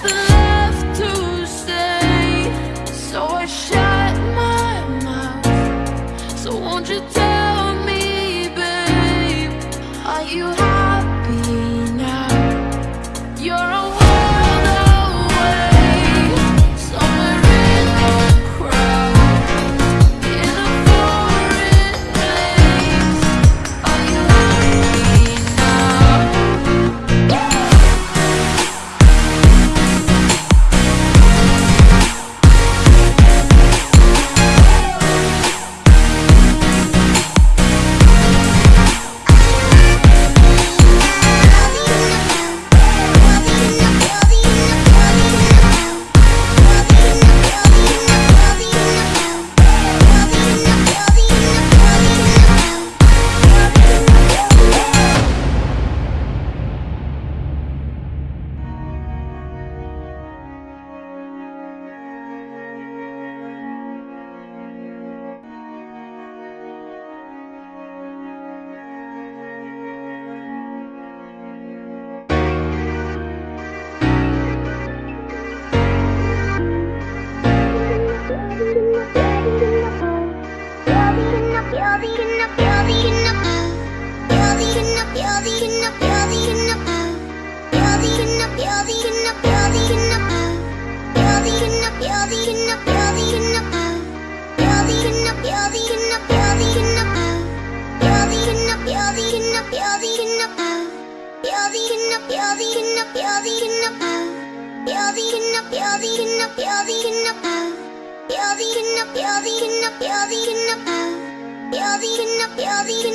아 You're the